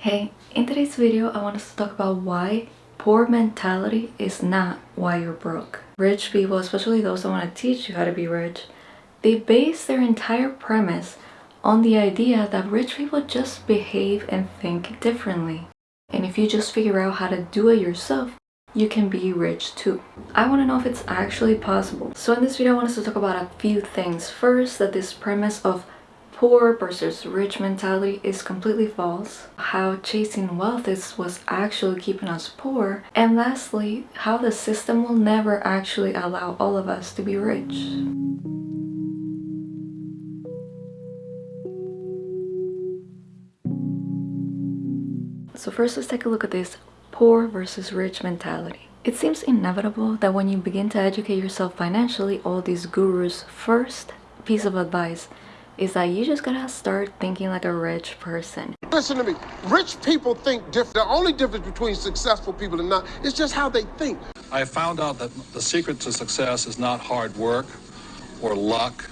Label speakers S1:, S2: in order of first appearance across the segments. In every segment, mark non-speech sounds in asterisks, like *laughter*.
S1: Hey, in today's video I want us to talk about why poor mentality is not why you're broke. Rich people, especially those that want to teach you how to be rich, they base their entire premise on the idea that rich people just behave and think differently. And if you just figure out how to do it yourself, you can be rich too. I want to know if it's actually possible. So in this video I want us to talk about a few things. First, that this premise of poor versus rich mentality is completely false, how chasing wealth is what's actually keeping us poor, and lastly, how the system will never actually allow all of us to be rich. So first let's take a look at this poor versus rich mentality. It seems inevitable that when you begin to educate yourself financially, all these gurus' first piece of advice is that you just gotta start thinking like a rich person.
S2: Listen to me. Rich people think different. The only difference between successful people and not is just how they think.
S3: I found out that the secret to success is not hard work or luck.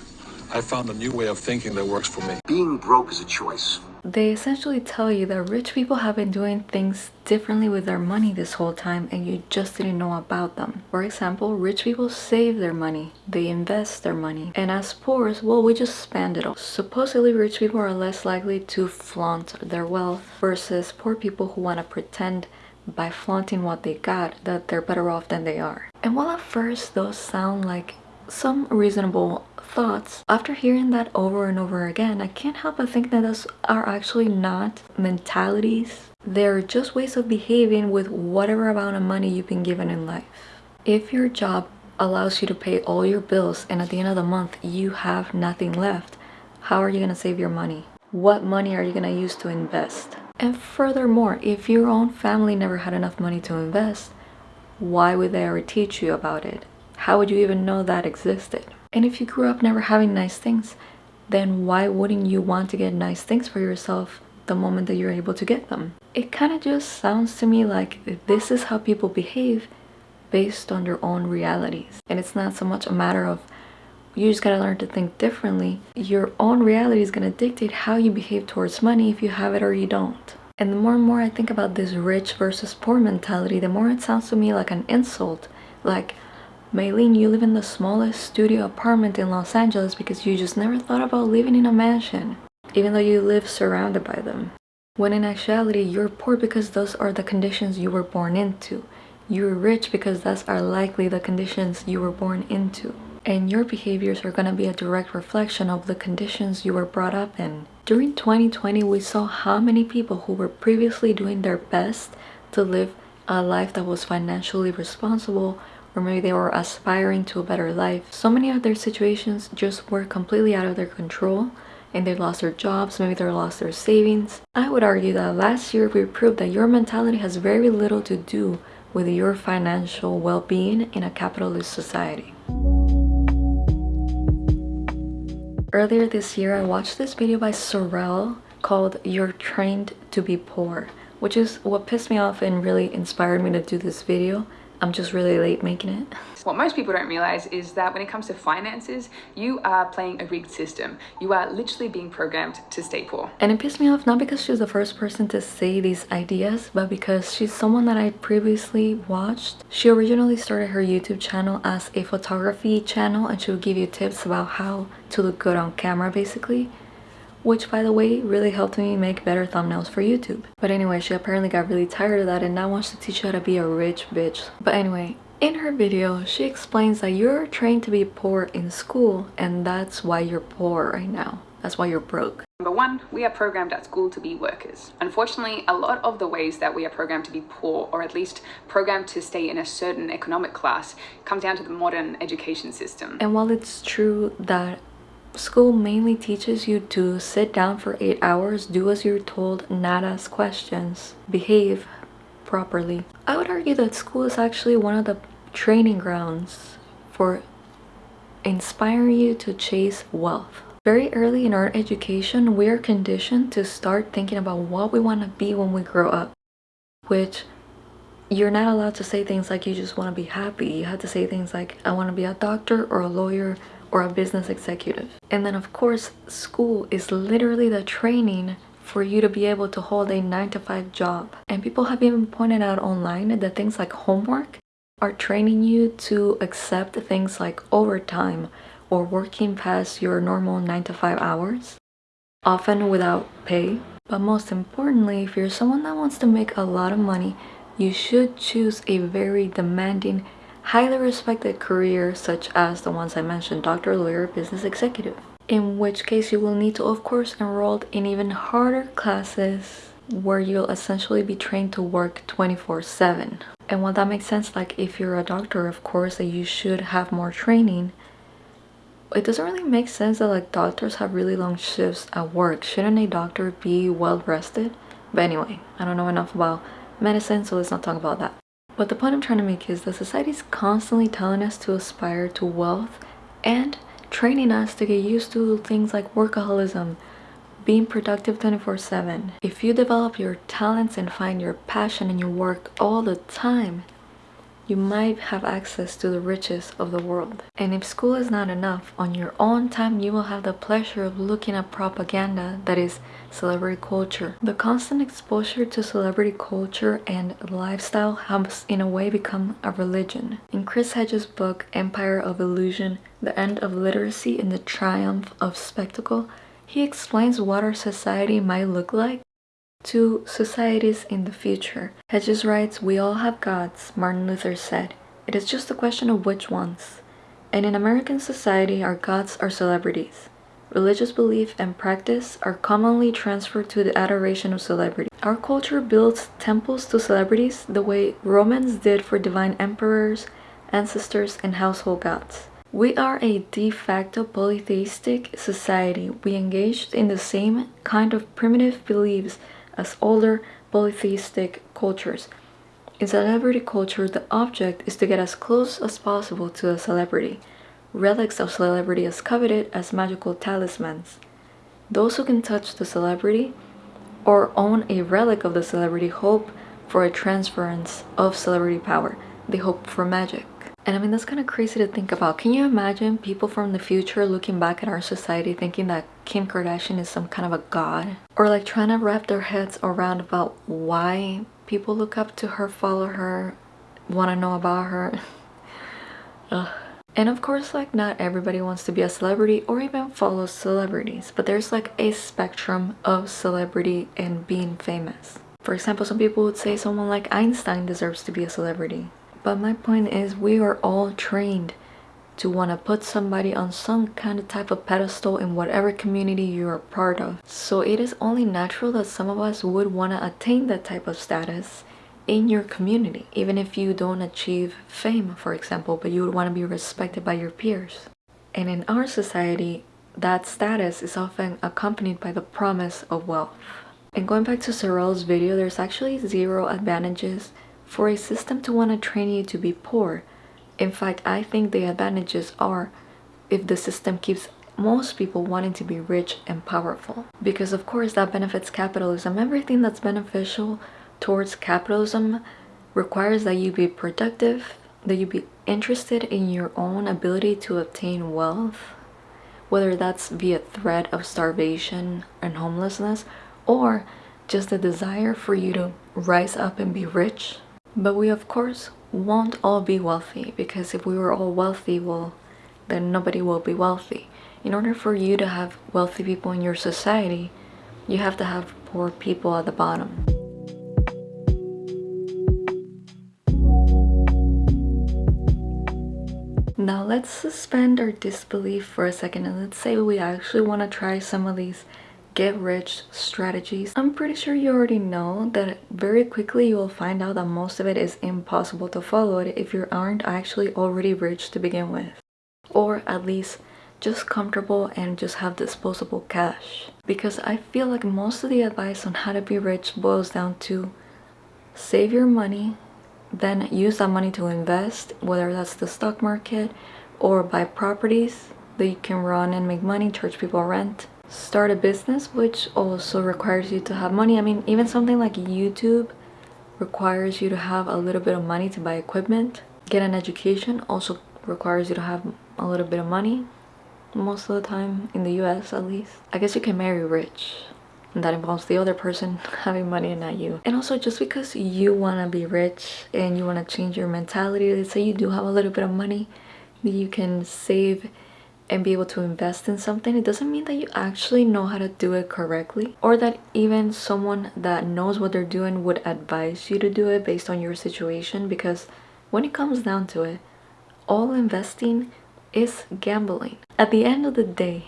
S3: I found a new way of thinking that works for me.
S4: Being broke is a choice.
S1: They essentially tell you that rich people have been doing things differently with their money this whole time and you just didn't know about them. For example, rich people save their money, they invest their money, and as poor, well, we just spend it all. Supposedly, rich people are less likely to flaunt their wealth versus poor people who want to pretend by flaunting what they got that they're better off than they are. And while at first those sound like some reasonable thoughts. After hearing that over and over again, I can't help but think that those are actually not mentalities. They're just ways of behaving with whatever amount of money you've been given in life. If your job allows you to pay all your bills and at the end of the month you have nothing left, how are you going to save your money? What money are you going to use to invest? And furthermore, if your own family never had enough money to invest, why would they ever teach you about it? How would you even know that existed? And if you grew up never having nice things, then why wouldn't you want to get nice things for yourself the moment that you're able to get them? It kind of just sounds to me like this is how people behave based on their own realities. And it's not so much a matter of you just gotta learn to think differently. Your own reality is gonna dictate how you behave towards money if you have it or you don't. And the more and more I think about this rich versus poor mentality, the more it sounds to me like an insult. Like, Maylene, you live in the smallest studio apartment in Los Angeles because you just never thought about living in a mansion, even though you live surrounded by them. When in actuality, you're poor because those are the conditions you were born into. You're rich because those are likely the conditions you were born into. And your behaviors are going to be a direct reflection of the conditions you were brought up in. During 2020, we saw how many people who were previously doing their best to live a life that was financially responsible or maybe they were aspiring to a better life. So many of their situations just were completely out of their control and they lost their jobs, maybe they lost their savings. I would argue that last year we proved that your mentality has very little to do with your financial well-being in a capitalist society. Earlier this year, I watched this video by Sorelle called You're Trained to be Poor, which is what pissed me off and really inspired me to do this video I'm just really late making it.
S5: What most people don't realize is that when it comes to finances, you are playing a rigged system. You are literally being programmed to stay poor.
S1: And it pissed me off not because she's the first person to say these ideas, but because she's someone that I previously watched. She originally started her YouTube channel as a photography channel and she would give you tips about how to look good on camera basically which by the way really helped me make better thumbnails for YouTube. But anyway, she apparently got really tired of that and now wants to teach you how to be a rich bitch. But anyway, in her video, she explains that you're trained to be poor in school and that's why you're poor right now. That's why you're broke.
S5: Number one, we are programmed at school to be workers. Unfortunately, a lot of the ways that we are programmed to be poor, or at least programmed to stay in a certain economic class, comes down to the modern education system.
S1: And while it's true that School mainly teaches you to sit down for 8 hours, do as you're told, not ask questions, behave properly. I would argue that school is actually one of the training grounds for inspiring you to chase wealth. Very early in our education, we are conditioned to start thinking about what we want to be when we grow up, which you're not allowed to say things like you just want to be happy. You have to say things like, I want to be a doctor or a lawyer or a business executive. And then of course, school is literally the training for you to be able to hold a 9 to 5 job. And people have even pointed out online that things like homework are training you to accept things like overtime or working past your normal 9 to 5 hours, often without pay. But most importantly, if you're someone that wants to make a lot of money, you should choose a very demanding, highly respected career such as the ones I mentioned, doctor, lawyer, business executive. In which case you will need to of course enroll in even harder classes where you'll essentially be trained to work 24 7 and while that makes sense like if you're a doctor of course that you should have more training. It doesn't really make sense that like doctors have really long shifts at work. Shouldn't a doctor be well rested but anyway i don't know enough about medicine so let's not talk about that but the point i'm trying to make is that society is constantly telling us to aspire to wealth and training us to get used to things like workaholism being productive 24 7 if you develop your talents and find your passion in your work all the time you might have access to the riches of the world. And if school is not enough, on your own time you will have the pleasure of looking at propaganda that is celebrity culture. The constant exposure to celebrity culture and lifestyle has in a way become a religion. In Chris Hedges' book Empire of Illusion, The End of Literacy and the Triumph of Spectacle, he explains what our society might look like to societies in the future. Hedges writes, We all have gods, Martin Luther said. It is just a question of which ones. And in American society, our gods are celebrities. Religious belief and practice are commonly transferred to the adoration of celebrities. Our culture builds temples to celebrities the way Romans did for divine emperors, ancestors, and household gods. We are a de facto polytheistic society. We engaged in the same kind of primitive beliefs as older polytheistic cultures. In celebrity culture, the object is to get as close as possible to a celebrity. Relics of celebrity as coveted as magical talismans. Those who can touch the celebrity or own a relic of the celebrity hope for a transference of celebrity power. They hope for magic. And I mean, that's kind of crazy to think about. Can you imagine people from the future looking back at our society thinking that Kim Kardashian is some kind of a god? Or like trying to wrap their heads around about why people look up to her, follow her, want to know about her. *laughs* And of course, like not everybody wants to be a celebrity or even follow celebrities, but there's like a spectrum of celebrity and being famous. For example, some people would say someone like Einstein deserves to be a celebrity. But my point is we are all trained to want to put somebody on some kind of type of pedestal in whatever community you are part of. So it is only natural that some of us would want to attain that type of status in your community, even if you don't achieve fame, for example, but you would want to be respected by your peers. And in our society, that status is often accompanied by the promise of wealth. And going back to Sorelle's video, there's actually zero advantages for a system to want to train you to be poor. In fact, I think the advantages are if the system keeps most people wanting to be rich and powerful. Because of course that benefits capitalism. Everything that's beneficial towards capitalism requires that you be productive, that you be interested in your own ability to obtain wealth, whether that's via threat of starvation and homelessness, or just the desire for you to rise up and be rich but we of course won't all be wealthy because if we were all wealthy, well, then nobody will be wealthy. In order for you to have wealthy people in your society, you have to have poor people at the bottom. Now let's suspend our disbelief for a second and let's say we actually want to try some of these get rich strategies. I'm pretty sure you already know that very quickly you will find out that most of it is impossible to follow it if you aren't actually already rich to begin with. Or at least just comfortable and just have disposable cash. Because I feel like most of the advice on how to be rich boils down to save your money, then use that money to invest, whether that's the stock market or buy properties that you can run and make money, charge people rent, start a business which also requires you to have money. I mean even something like youtube requires you to have a little bit of money to buy equipment. Get an education also requires you to have a little bit of money most of the time in the us at least. I guess you can marry rich and that involves the other person *laughs* having money and not you. And also just because you want to be rich and you want to change your mentality let's say you do have a little bit of money you can save and be able to invest in something it doesn't mean that you actually know how to do it correctly or that even someone that knows what they're doing would advise you to do it based on your situation because when it comes down to it all investing is gambling. At the end of the day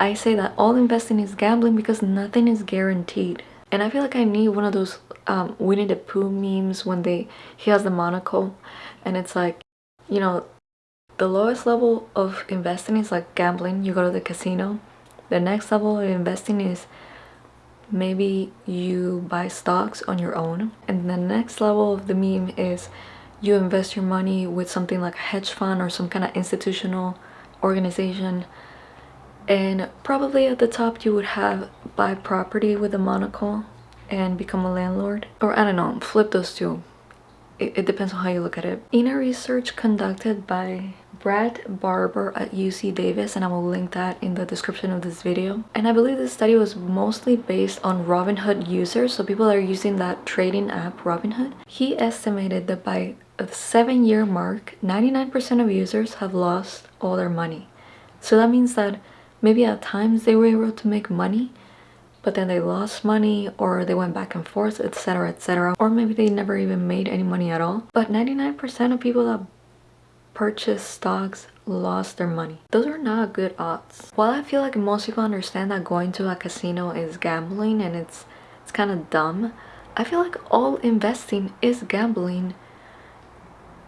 S1: i say that all investing is gambling because nothing is guaranteed. And i feel like i need one of those um winnie the pooh memes when they he has the monocle and it's like you know the lowest level of investing is like gambling. You go to the casino. The next level of investing is maybe you buy stocks on your own. And the next level of the meme is you invest your money with something like a hedge fund or some kind of institutional organization. And probably at the top you would have buy property with a monocle and become a landlord. Or i don't know flip those two. It, it depends on how you look at it. In a research conducted by Brad Barber at UC Davis and I will link that in the description of this video. And I believe this study was mostly based on Robinhood users, so people that are using that trading app Robinhood. He estimated that by the seven year mark, 99% of users have lost all their money. So that means that maybe at times they were able to make money, but then they lost money or they went back and forth, etc, etc. Or maybe they never even made any money at all. But 99% of people that purchased stocks lost their money. Those are not good odds. While I feel like most people understand that going to a casino is gambling and it's it's kind of dumb, I feel like all investing is gambling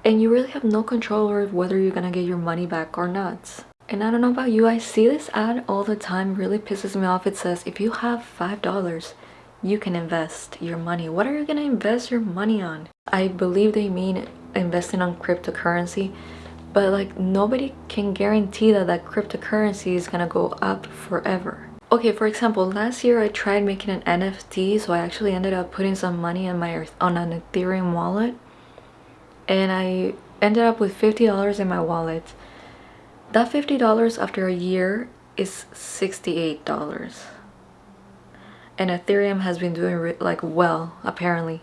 S1: and you really have no control over whether you're gonna get your money back or not. And I don't know about you, I see this ad all the time, it really pisses me off. It says if you have five dollars you can invest your money. What are you gonna invest your money on? I believe they mean investing on cryptocurrency but like nobody can guarantee that that cryptocurrency is gonna go up forever. Okay for example last year i tried making an nft so i actually ended up putting some money on my on an ethereum wallet and i ended up with 50 dollars in my wallet. That 50 dollars after a year is 68 dollars. And ethereum has been doing like well apparently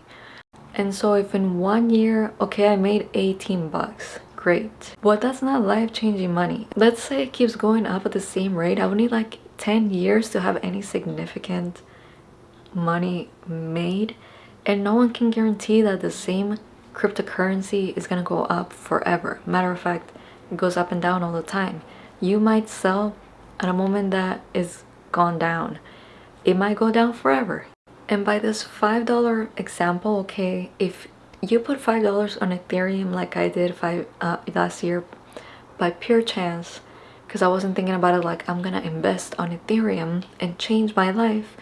S1: and so if in one year, okay, I made 18 bucks, great. But that's not life-changing money. Let's say it keeps going up at the same rate. I would need like 10 years to have any significant money made. And no one can guarantee that the same cryptocurrency is gonna go up forever. Matter of fact, it goes up and down all the time. You might sell at a moment that is gone down. It might go down forever. And by this $5 example, okay, if you put $5 on Ethereum like I did five uh, last year by pure chance, because I wasn't thinking about it like I'm gonna invest on Ethereum and change my life,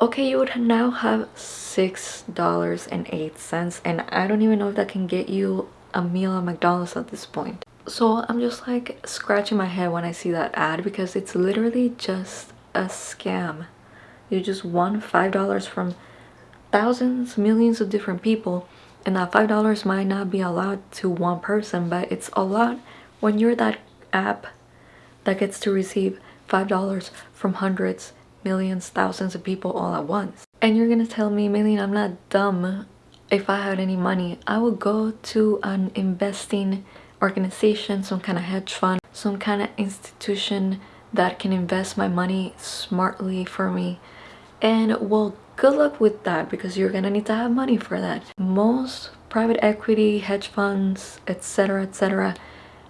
S1: okay, you would now have $6.08 and I don't even know if that can get you a meal at McDonald's at this point. So I'm just like scratching my head when I see that ad because it's literally just a scam you just won five dollars from thousands millions of different people and that five dollars might not be allowed to one person but it's a lot when you're that app that gets to receive five dollars from hundreds millions thousands of people all at once. And you're gonna tell me Maylene I'm not dumb. If I had any money I would go to an investing organization some kind of hedge fund some kind of institution that can invest my money smartly for me and well good luck with that because you're gonna need to have money for that. Most private equity hedge funds etc etc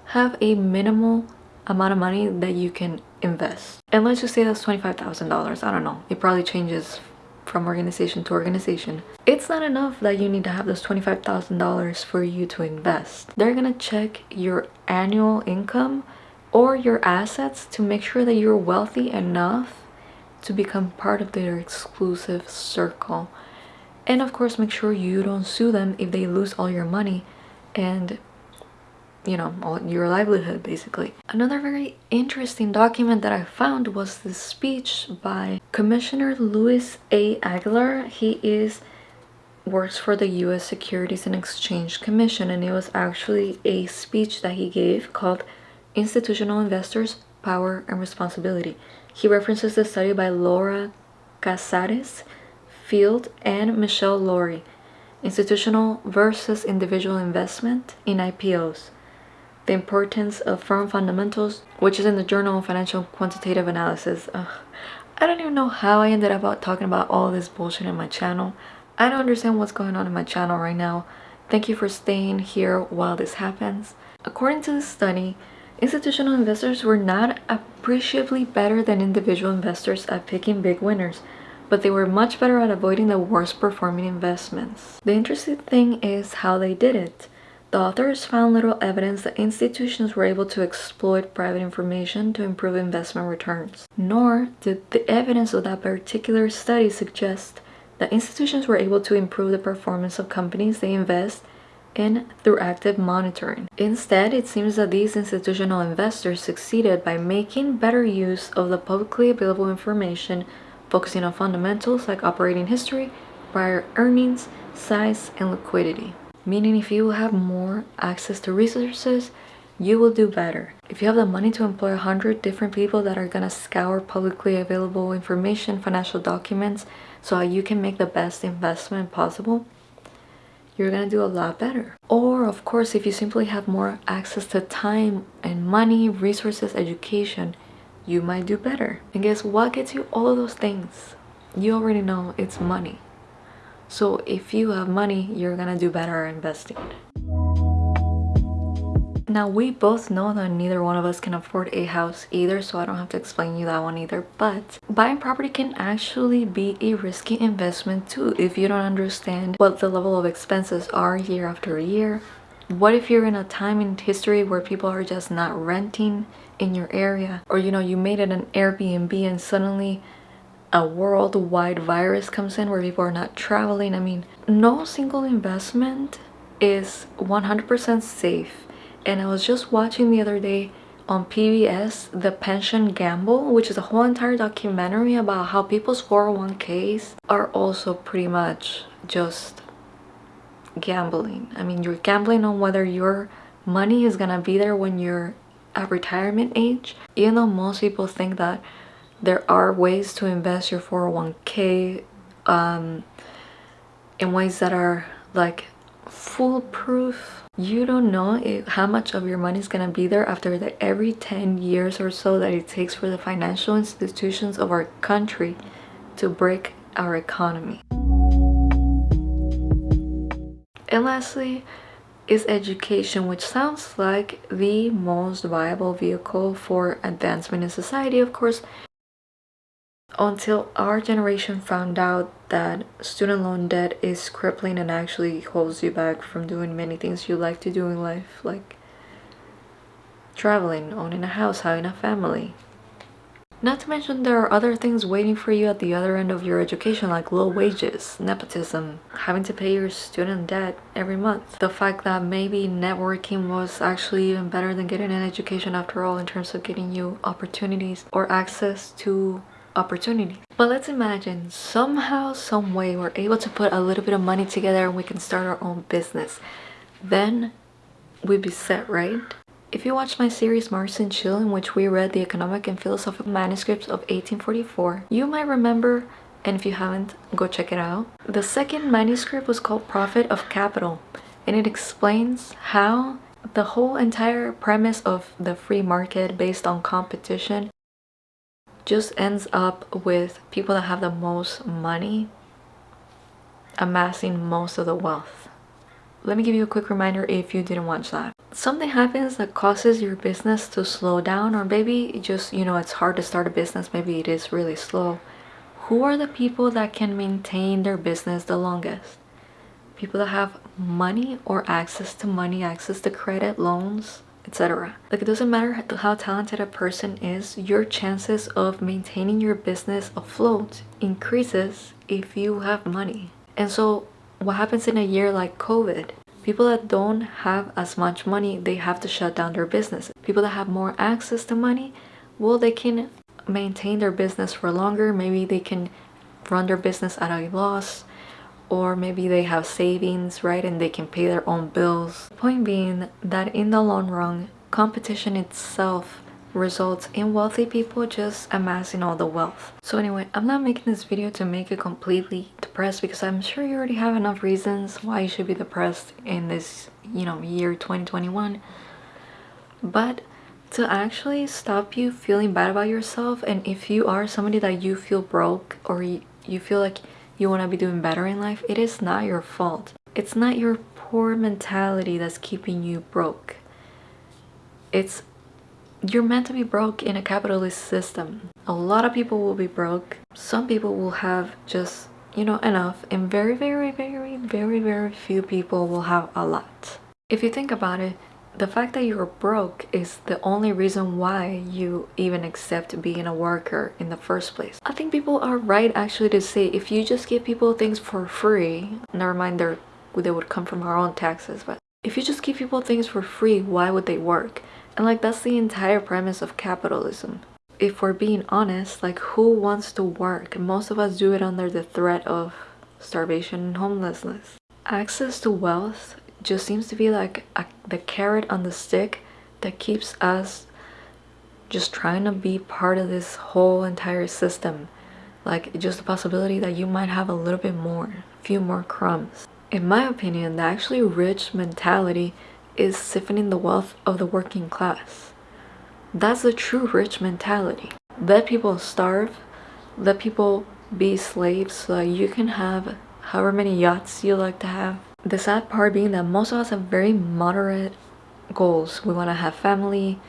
S1: have a minimal amount of money that you can invest. And let's just say that's $25,000 I don't know. It probably changes from organization to organization. It's not enough that you need to have those $25,000 for you to invest. They're gonna check your annual income or your assets to make sure that you're wealthy enough to become part of their exclusive circle. And of course make sure you don't sue them if they lose all your money and you know all your livelihood basically. Another very interesting document that i found was this speech by commissioner luis a. Aguilar. He is works for the u.s securities and exchange commission and it was actually a speech that he gave called institutional investors power and responsibility He references the study by Laura Casares, Field, and Michelle Lowry, Institutional versus Individual Investment in IPOs, The Importance of Firm Fundamentals, which is in the Journal of Financial Quantitative Analysis. Ugh. I don't even know how I ended up talking about all this bullshit in my channel. I don't understand what's going on in my channel right now. Thank you for staying here while this happens. According to the study, institutional investors were not appreciably better than individual investors at picking big winners, but they were much better at avoiding the worst performing investments. The interesting thing is how they did it. The authors found little evidence that institutions were able to exploit private information to improve investment returns. Nor did the evidence of that particular study suggest that institutions were able to improve the performance of companies they invest in through active monitoring. Instead, it seems that these institutional investors succeeded by making better use of the publicly available information, focusing on fundamentals like operating history, prior earnings, size, and liquidity meaning if you have more access to resources you will do better if you have the money to employ a hundred different people that are gonna scour publicly available information financial documents so you can make the best investment possible you're gonna do a lot better. Or of course if you simply have more access to time and money resources education you might do better. And guess what gets you all of those things? You already know it's money. So if you have money, you're gonna do better investing. Now we both know that neither one of us can afford a house either so I don't have to explain you that one either but buying property can actually be a risky investment too if you don't understand what the level of expenses are year after year. What if you're in a time in history where people are just not renting in your area or you know you made it an Airbnb and suddenly a worldwide virus comes in where people are not traveling. I mean, no single investment is 100% safe. And I was just watching the other day on PBS, The Pension Gamble, which is a whole entire documentary about how people's 401ks are also pretty much just gambling. I mean, you're gambling on whether your money is gonna be there when you're at retirement age. Even though most people think that there are ways to invest your 401k um, in ways that are like foolproof you don't know if, how much of your money is going to be there after the every 10 years or so that it takes for the financial institutions of our country to break our economy. And lastly is education which sounds like the most viable vehicle for advancement in society of course until our generation found out that student loan debt is crippling and actually holds you back from doing many things you like to do in life like traveling, owning a house, having a family. Not to mention there are other things waiting for you at the other end of your education like low wages, nepotism, having to pay your student debt every month. The fact that maybe networking was actually even better than getting an education after all in terms of getting you opportunities or access to opportunity. But let's imagine somehow, some way we're able to put a little bit of money together and we can start our own business. Then we'd be set, right? If you watched my series Marx and Chill in which we read the economic and philosophical manuscripts of 1844, you might remember, and if you haven't, go check it out. The second manuscript was called Profit of Capital and it explains how the whole entire premise of the free market based on competition just ends up with people that have the most money amassing most of the wealth. Let me give you a quick reminder if you didn't watch that. Something happens that causes your business to slow down or maybe just, you know, it's hard to start a business, maybe it is really slow. Who are the people that can maintain their business the longest? People that have money or access to money, access to credit, loans, etc. Like it doesn't matter how talented a person is, your chances of maintaining your business afloat increases if you have money. And so what happens in a year like COVID? People that don't have as much money, they have to shut down their business. People that have more access to money, well, they can maintain their business for longer. Maybe they can run their business at a loss or maybe they have savings right and they can pay their own bills point being that in the long run competition itself results in wealthy people just amassing all the wealth. So anyway, I'm not making this video to make you completely depressed because I'm sure you already have enough reasons why you should be depressed in this, you know, year 2021. But to actually stop you feeling bad about yourself and if you are somebody that you feel broke or you, you feel like you want to be doing better in life, it is not your fault. It's not your poor mentality that's keeping you broke. It's you're meant to be broke in a capitalist system. A lot of people will be broke. Some people will have just, you know, enough. And very, very, very, very, very few people will have a lot. If you think about it, the fact that you're broke is the only reason why you even accept being a worker in the first place. I think people are right actually to say if you just give people things for free, never mind they would come from our own taxes, but if you just give people things for free, why would they work? And like that's the entire premise of capitalism. If we're being honest, like who wants to work? Most of us do it under the threat of starvation and homelessness. Access to wealth just seems to be like a, the carrot on the stick that keeps us just trying to be part of this whole entire system. Like just the possibility that you might have a little bit more, a few more crumbs. In my opinion, the actually rich mentality is siphoning the wealth of the working class. That's the true rich mentality. Let people starve, let people be slaves so that you can have however many yachts you like to have. The sad part being that most of us have very moderate goals. We want to have family,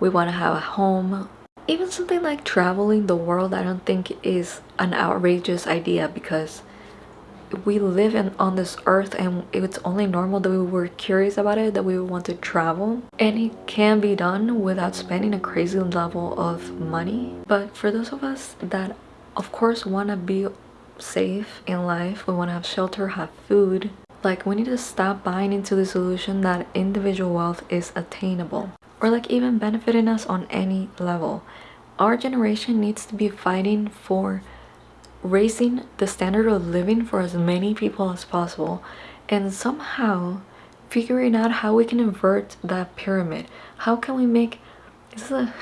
S1: we want to have a home. Even something like traveling the world I don't think is an outrageous idea because we live in on this earth and it's only normal that we were curious about it that we want to travel and it can be done without spending a crazy level of money but for those of us that of course want to be safe in life we want to have shelter have food like we need to stop buying into the illusion that individual wealth is attainable or like even benefiting us on any level. Our generation needs to be fighting for raising the standard of living for as many people as possible and somehow figuring out how we can invert that pyramid. How can we make is this a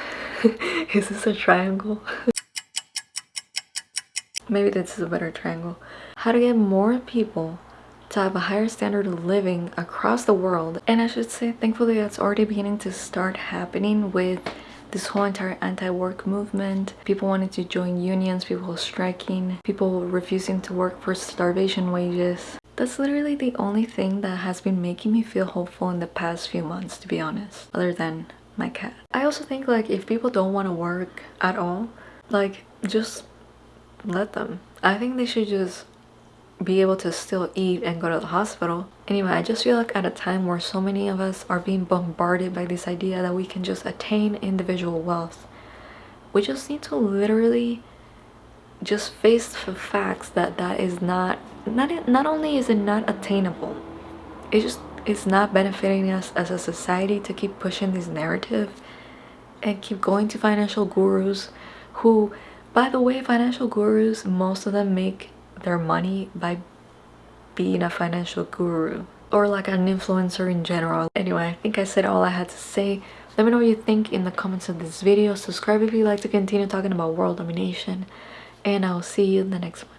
S1: *laughs* is this a triangle? *laughs* Maybe this is a better triangle. How to get more people to have a higher standard of living across the world. And i should say thankfully that's already beginning to start happening with this whole entire anti-work movement. People wanting to join unions people striking people refusing to work for starvation wages. That's literally the only thing that has been making me feel hopeful in the past few months to be honest other than my cat. I also think like if people don't want to work at all like just let them. I think they should just be able to still eat and go to the hospital. Anyway, I just feel like at a time where so many of us are being bombarded by this idea that we can just attain individual wealth, we just need to literally just face the facts that that is not, not, not only is it not attainable, it just is not benefiting us as a society to keep pushing this narrative and keep going to financial gurus who, by the way, financial gurus, most of them make their money by being a financial guru or like an influencer in general. Anyway, I think I said all I had to say. Let me know what you think in the comments of this video. Subscribe if you'd like to continue talking about world domination. And I'll see you in the next one.